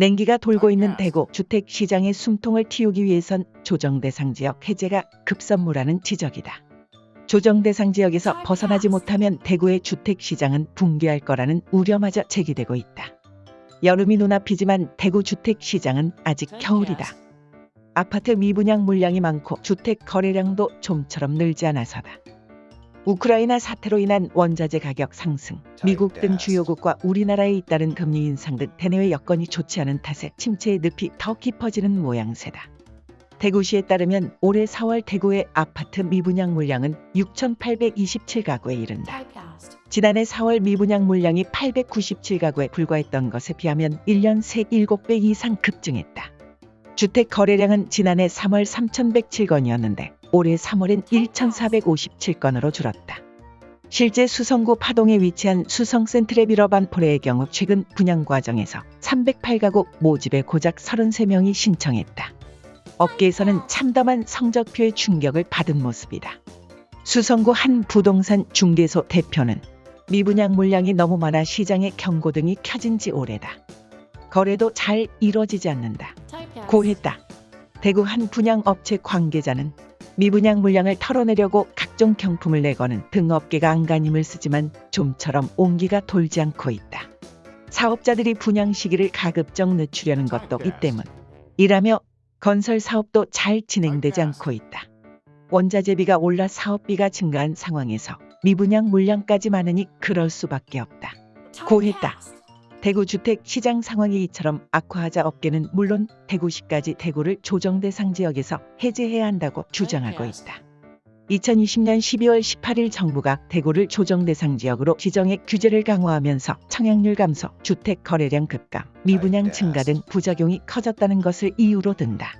냉기가 돌고 있는 대구 주택 시장의 숨통을 틔우기 위해선 조정 대상 지역 해제가 급선무라는 지적이다. 조정 대상 지역에서 벗어나지 못하면 대구의 주택 시장은 붕괴할 거라는 우려마저 제기되고 있다. 여름이 눈앞이지만 대구 주택 시장은 아직 겨울이다. 아파트 미분양 물량이 많고 주택 거래량도 좀처럼 늘지 않아서다. 우크라이나 사태로 인한 원자재 가격 상승, 미국 등 주요국과 우리나라에 잇따른 금리 인상 등 대내외 여건이 좋지 않은 탓에 침체의 늪이 더 깊어지는 모양새다. 대구시에 따르면 올해 4월 대구의 아파트 미분양 물량은 6,827가구에 이른다. 지난해 4월 미분양 물량이 897가구에 불과했던 것에 비하면 1년 새 7배 이상 급증했다. 주택 거래량은 지난해 3월 3,107건이었는데 올해 3월엔 1,457건으로 줄었다. 실제 수성구 파동에 위치한 수성 센트레비러반포레의 경우 최근 분양 과정에서 308가구 모집에 고작 33명이 신청했다. 업계에서는 참담한 성적표의 충격을 받은 모습이다. 수성구 한 부동산 중개소 대표는 미분양 물량이 너무 많아 시장의 경고등이 켜진 지 오래다. 거래도 잘 이뤄지지 않는다. 고했다. 대구 한 분양업체 관계자는 미분양 물량을 털어내려고 각종 경품을 내거는 등업계가 안간힘을 쓰지만 좀처럼 온기가 돌지 않고 있다. 사업자들이 분양 시기를 가급적 늦추려는 것도 이 때문. 이라며 건설 사업도 잘 진행되지 않고 있다. 원자재비가 올라 사업비가 증가한 상황에서 미분양 물량까지 많으니 그럴 수밖에 없다. 고했다. 대구 주택 시장 상황이 이처럼 악화하자 업계는 물론 대구시까지 대구를 조정 대상 지역에서 해제해야 한다고 주장하고 있다. 2020년 12월 18일 정부가 대구를 조정 대상 지역으로 지정해 규제를 강화하면서 청약률 감소, 주택 거래량 급감, 미분양 증가 등 부작용이 커졌다는 것을 이유로 든다.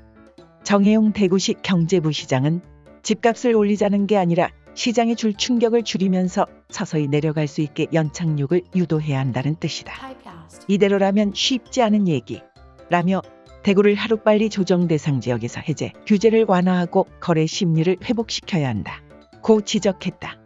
정혜용 대구시 경제부시장은 집값을 올리자는 게 아니라 시장에 줄 충격을 줄이면서 서서히 내려갈 수 있게 연착륙을 유도해야 한다는 뜻이다. 이대로라면 쉽지 않은 얘기. 라며 대구를 하루빨리 조정 대상 지역에서 해제, 규제를 완화하고 거래 심리를 회복시켜야 한다. 고 지적했다.